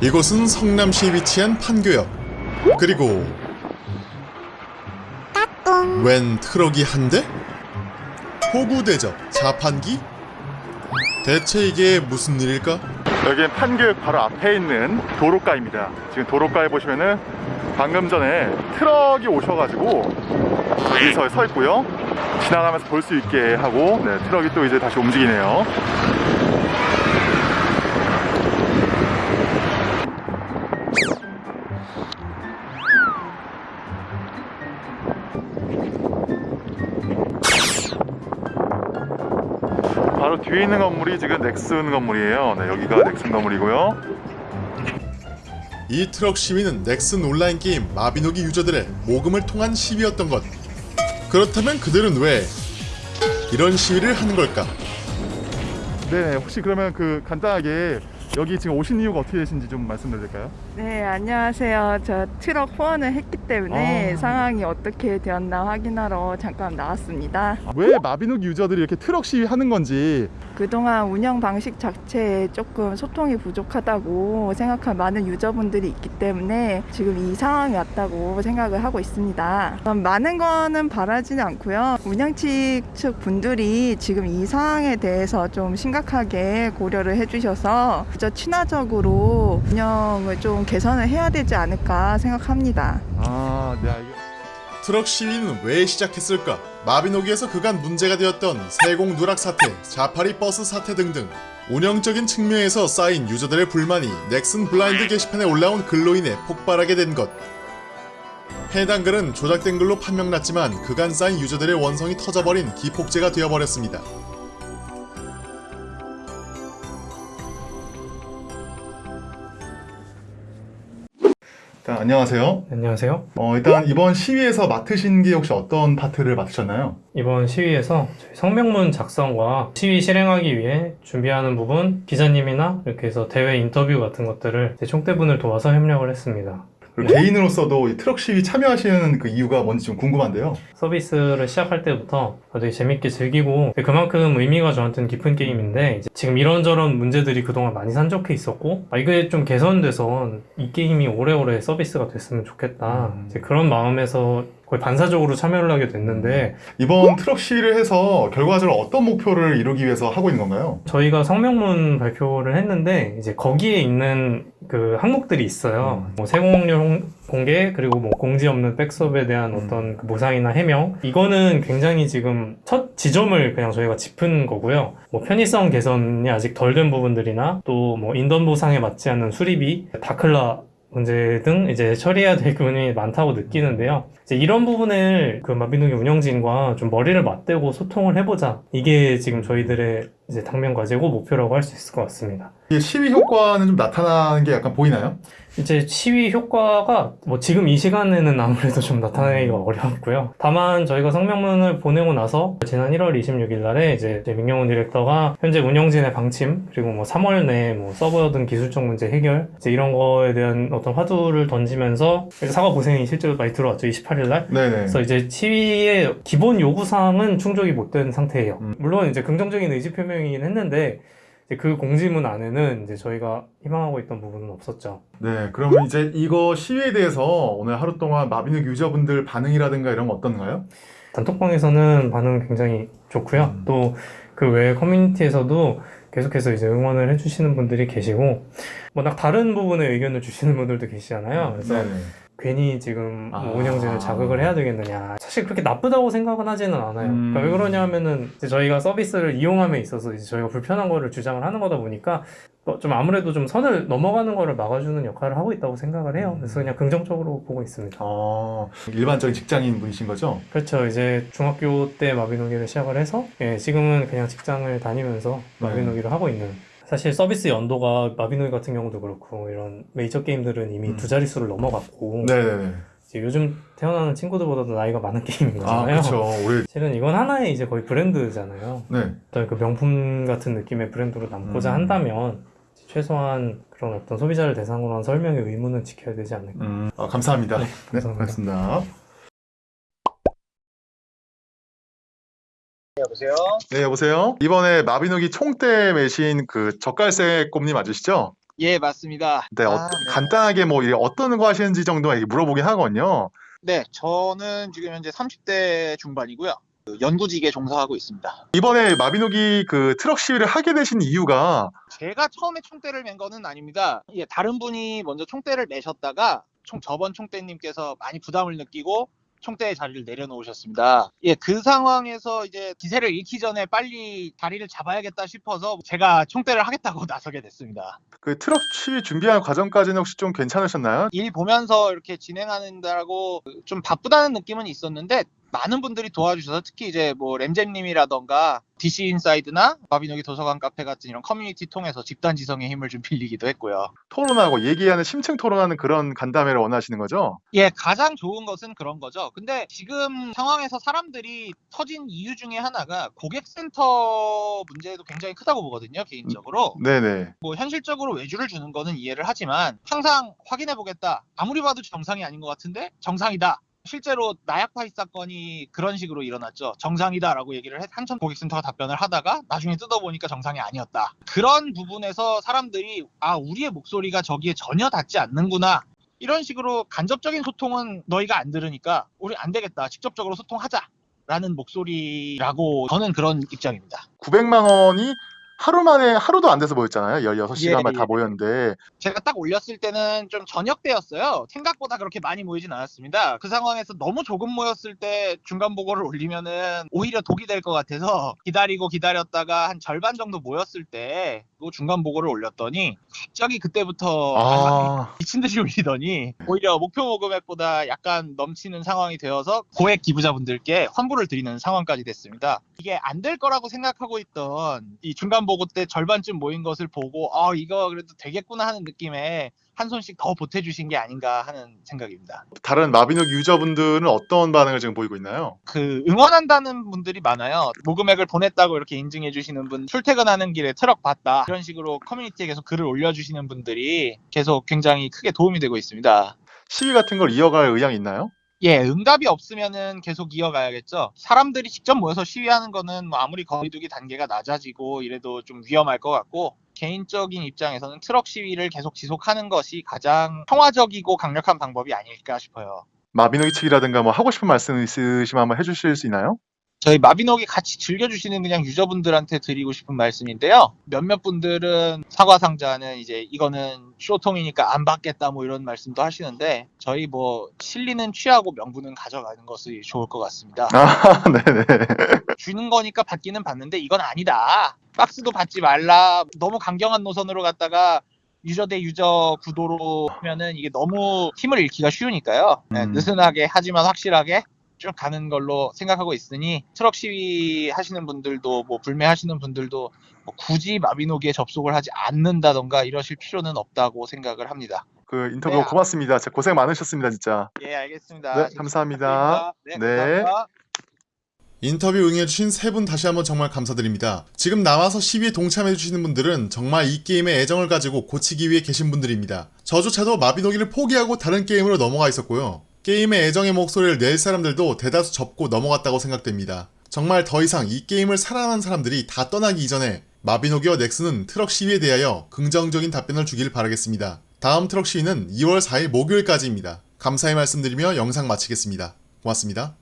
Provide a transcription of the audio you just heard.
이곳은 성남시에 위치한 판교역. 그리고 웬 트럭이 한 대? 호구 대접 자판기? 대체 이게 무슨 일일까? 여기는 판교역 바로 앞에 있는 도로가입니다. 지금 도로가에 보시면은 방금 전에 트럭이 오셔가지고 여기서 서 있고요. 지나가면서 볼 수 있게 하고 네, 트럭이 또 이제 다시 움직이네요. 바로 뒤에 있는 건물이 지금 넥슨 건물이에요. 네, 여기가 넥슨 건물이고요. 이 트럭 시위는 넥슨 온라인 게임 마비노기 유저들의 모금을 통한 시위였던 것. 그렇다면 그들은 왜 이런 시위를 하는 걸까? 네, 혹시 그러면 그 간단하게 여기 지금 오신 이유가 어떻게 되신지 좀 말씀드릴까요? 네, 안녕하세요. 저 트럭 후원을 했기 때문에 아. 상황이 어떻게 되었나 확인하러 잠깐 나왔습니다. 왜 마비노기 유저들이 이렇게 트럭 시위 하는 건지 그동안 운영 방식 자체에 조금 소통이 부족하다고 생각한 많은 유저분들이 있기 때문에 지금 이 상황이 왔다고 생각을 하고 있습니다. 많은 거는 바라지는 않고요. 운영측 측 분들이 지금 이 상황에 대해서 좀 심각하게 고려를 해주셔서 저 친화적으로 운영을 좀 개선을 해야 되지 않을까 생각합니다. 아, 네. 트럭 시위는 왜 시작했을까? 마비노기에서 그간 문제가 되었던 세공 누락 사태, 자파리 버스 사태 등등 운영적인 측면에서 쌓인 유저들의 불만이 넥슨 블라인드 게시판에 올라온 글로 인해 폭발하게 된 것. 해당 글은 조작된 글로 판명났지만 그간 쌓인 유저들의 원성이 터져버린 기폭제가 되어버렸습니다. 일단 안녕하세요. 안녕하세요. 어, 일단 이번 시위에서 맡으신 게 혹시 어떤 파트를 맡으셨나요? 이번 시위에서 저희 성명문 작성과 시위 실행하기 위해 준비하는 부분 기자님이나 이렇게 해서 대회 인터뷰 같은 것들을 제 총대분을 도와서 협력을 했습니다. 개인으로서도 이 트럭 시위 참여하시는 그 이유가 뭔지 좀 궁금한데요. 서비스를 시작할 때부터 되게 재밌게 즐기고 그만큼 의미가 저한테는 깊은 게임인데 지금 이런저런 문제들이 그동안 많이 산적해 있었고 아, 이게 좀 개선돼서 이 게임이 오래오래 서비스가 됐으면 좋겠다 음. 그런 마음에서 거의 반사적으로 참여를 하게 됐는데 이번 트럭 시위를 해서 결과적으로 어떤 목표를 이루기 위해서 하고 있는 건가요? 저희가 성명문 발표를 했는데 이제 거기에 있는 그 항목들이 있어요. 뭐 세공률 홍- 공개 그리고 뭐 공지 없는 백업에 대한 음. 어떤 그 보상이나 해명 이거는 굉장히 지금 첫 지점을 그냥 저희가 짚은 거고요. 뭐 편의성 개선이 아직 덜 된 부분들이나 또 뭐 인던 보상에 맞지 않는 수리비, 다클라 문제 등 이제 처리해야 될 부분이 많다고 느끼는데요. 이제 이런 부분을 그 마비노기 운영진과 좀 머리를 맞대고 소통을 해보자. 이게 지금 저희들의 이제 당면 과제고 목표라고 할 수 있을 것 같습니다. 이 시위 효과는 좀 나타나는 게 약간 보이나요? 이제 시위 효과가 뭐 지금 이 시간에는 아무래도 좀 나타내기가 어려웠고요. 다만 저희가 성명문을 보내고 나서 지난 1월 26일 날에 이제 민경훈 디렉터가 현재 운영진의 방침 그리고 뭐 3월 내에 뭐 서버 등 기술적 문제 해결 이제 이런 거에 대한 어떤 화두를 던지면서 사과 고생이 실제로 많이 들어왔죠. 28일 날. 네네. 그래서 이제 시위의 기본 요구사항은 충족이 못 된 상태예요. 음. 물론 이제 긍정적인 의지 표명이긴 했는데 이제 그 공지문 안에는 이제 저희가 희망하고 있던 부분은 없었죠. 네, 그러면 이제 이거 시위에 대해서 오늘 하루 동안 마비노기 유저분들 반응이라든가 이런 거 어떤가요? 단톡방에서는 반응 굉장히 좋고요. 음. 또그 외 커뮤니티에서도 계속해서 이제 응원을 해주시는 분들이 계시고 워낙 다른 부분에 의견을 주시는 분들도 계시잖아요. 그래서 네네. 괜히 지금 뭐 아. 운영진을 자극을 해야 되겠느냐. 사실 그렇게 나쁘다고 생각은 하지는 않아요. 음. 그러니까 왜 그러냐면은 이제 저희가 서비스를 이용함에 있어서 이제 저희가 불편한 거를 주장을 하는 거다 보니까 어, 좀 아무래도 좀 선을 넘어가는 거를 막아주는 역할을 하고 있다고 생각을 해요. 그래서 그냥 긍정적으로 보고 있습니다. 어, 일반적인 직장인 분이신 거죠? 그렇죠. 이제 중학교 때 마비노기를 시작을 해서 예, 지금은 그냥 직장을 다니면서 네. 마비노기를 하고 있는 사실 서비스 연도가 마비노기 같은 경우도 그렇고 이런 메이저 게임들은 이미 음. 두 자릿수를 넘어갔고 네네네. 이제 요즘 태어나는 친구들보다도 나이가 많은 게임인 아, 거잖아요. 그렇죠. 우리 실은 이건 하나의 이제 거의 브랜드잖아요. 네. 어떤 그 명품 같은 느낌의 브랜드로 남고자 음. 한다면 최소한 그런 어떤 소비자를 대상으로 한 설명의 의무는 지켜야 되지 않을까. 음, 아, 감사합니다. 네, 감사합니다. 고맙습니다. 여보세요? 네, 여보세요. 이번에 마비노기 총대 매신 그 젓갈색 꼼님 맞으시죠? 예, 맞습니다. 네, 어, 아, 네. 간단하게 뭐 어떤 거 하시는지 정도 물어보긴 하거든요. 네, 저는 지금 현재 30대 중반이고요. 그 연구직에 종사하고 있습니다. 이번에 마비노기 그 트럭 시위를 하게 되신 이유가 제가 처음에 총대를 맨 거는 아닙니다. 예, 다른 분이 먼저 총대를 매셨다가 총, 저번 총대님께서 많이 부담을 느끼고 총대의 자리를 내려놓으셨습니다. 예, 그 상황에서 이제 기세를 잃기 전에 빨리 자리를 잡아야겠다 싶어서 제가 총대를 하겠다고 나서게 됐습니다. 그 트럭 시위 준비하는 과정까지는 혹시 좀 괜찮으셨나요? 일 보면서 이렇게 진행하는다고 좀 바쁘다는 느낌은 있었는데 많은 분들이 도와주셔서 특히 이제 뭐 램잼님이라던가 DC 인사이드나 마비노기 도서관 카페 같은 이런 커뮤니티 통해서 집단 지성의 힘을 좀 빌리기도 했고요. 토론하고 얘기하는 심층 토론하는 그런 간담회를 원하시는 거죠? 예, 가장 좋은 것은 그런 거죠. 근데 지금 상황에서 사람들이 터진 이유 중에 하나가 고객센터 문제도 굉장히 크다고 보거든요, 개인적으로. 네네. 뭐 현실적으로 외주를 주는 거는 이해를 하지만 항상 확인해 보겠다. 아무리 봐도 정상이 아닌 것 같은데 정상이다. 실제로 나약 파이 사건이 그런 식으로 일어났죠. 정상이다라고 얘기를 해 한천 고객센터가 답변을 하다가 나중에 뜯어보니까 정상이 아니었다. 그런 부분에서 사람들이 아 우리의 목소리가 저기에 전혀 닿지 않는구나. 이런 식으로 간접적인 소통은 너희가 안 들으니까 우리 안 되겠다. 직접적으로 소통하자. 라는 목소리라고 저는 그런 입장입니다. 900만 원이 하루 만에 하루도 안 돼서 모였잖아요. 16시간만 예, 다 예. 모였는데 제가 딱 올렸을 때는 좀 저녁 때였어요. 생각보다 그렇게 많이 모이진 않았습니다. 그 상황에서 너무 조금 모였을 때 중간 보고를 올리면은 오히려 독이 될 것 같아서 기다리고 기다렸다가 한 절반 정도 모였을 때 그 중간 보고를 올렸더니 갑자기 그때부터 아, 미친 듯이 올리더니 오히려 목표 모금액보다 약간 넘치는 상황이 되어서 고액 기부자분들께 환불을 드리는 상황까지 됐습니다. 이게 안 될 거라고 생각하고 있던 이 중간 보고 때 절반쯤 모인 것을 보고 아 이거 그래도 되겠구나 하는 느낌에 한 손씩 더 보태주신 게 아닌가 하는 생각입니다. 다른 마비노기 유저분들은 어떤 반응을 지금 보이고 있나요? 그 응원한다는 분들이 많아요. 모금액을 보냈다고 이렇게 인증해 주시는 분, 출퇴근하는 길에 트럭 봤다 이런 식으로 커뮤니티에 계속 글을 올려주시는 분들이 계속 굉장히 크게 도움이 되고 있습니다. 시위 같은 걸 이어갈 의향이 있나요? 예, 응답이 없으면은 계속 이어가야겠죠. 사람들이 직접 모여서 시위하는 거는 뭐 아무리 거리두기 단계가 낮아지고 이래도 좀 위험할 것 같고 개인적인 입장에서는 트럭 시위를 계속 지속하는 것이 가장 평화적이고 강력한 방법이 아닐까 싶어요. 마비노기 측이라든가 뭐 하고 싶은 말씀 있으시면 한번 해주실 수 있나요? 저희 마비노기 같이 즐겨주시는 그냥 유저분들한테 드리고 싶은 말씀인데요. 몇몇 분들은 사과 상자는 이제 이거는 쇼통이니까 안 받겠다 뭐 이런 말씀도 하시는데 저희 뭐 실리는 취하고 명분은 가져가는 것이 좋을 것 같습니다. 아, 네네. 주는 거니까 받기는 받는데 이건 아니다. 박스도 받지 말라. 너무 강경한 노선으로 갔다가 유저 대 유저 구도로 하면은 이게 너무 힘을 잃기가 쉬우니까요. 네, 음. 느슨하게 하지만 확실하게 쭉 가는 걸로 생각하고 있으니 트럭 시위 하시는 분들도 뭐 불매하시는 분들도 뭐 굳이 마비노기에 접속을 하지 않는다던가 이러실 필요는 없다고 생각을 합니다. 그 인터뷰 네. 고맙습니다. 진짜 고생 많으셨습니다, 진짜. 예, 알겠습니다. 네, 감사합니다. 네, 네. 감사합니다. 인터뷰 응해주신 세 분 다시 한번 정말 감사드립니다. 지금 남아서 시위에 동참해주시는 분들은 정말 이 게임에 애정을 가지고 고치기 위해 계신 분들입니다. 저조차도 마비노기를 포기하고 다른 게임으로 넘어가 있었고요. 게임에 애정의 목소리를 낼 사람들도 대다수 접고 넘어갔다고 생각됩니다. 정말 더 이상 이 게임을 사랑하는 사람들이 다 떠나기 이전에 마비노기와 넥슨은 트럭 시위에 대하여 긍정적인 답변을 주길 바라겠습니다. 다음 트럭 시위는 2월 4일 목요일까지입니다. 감사의 말씀드리며 영상 마치겠습니다. 고맙습니다.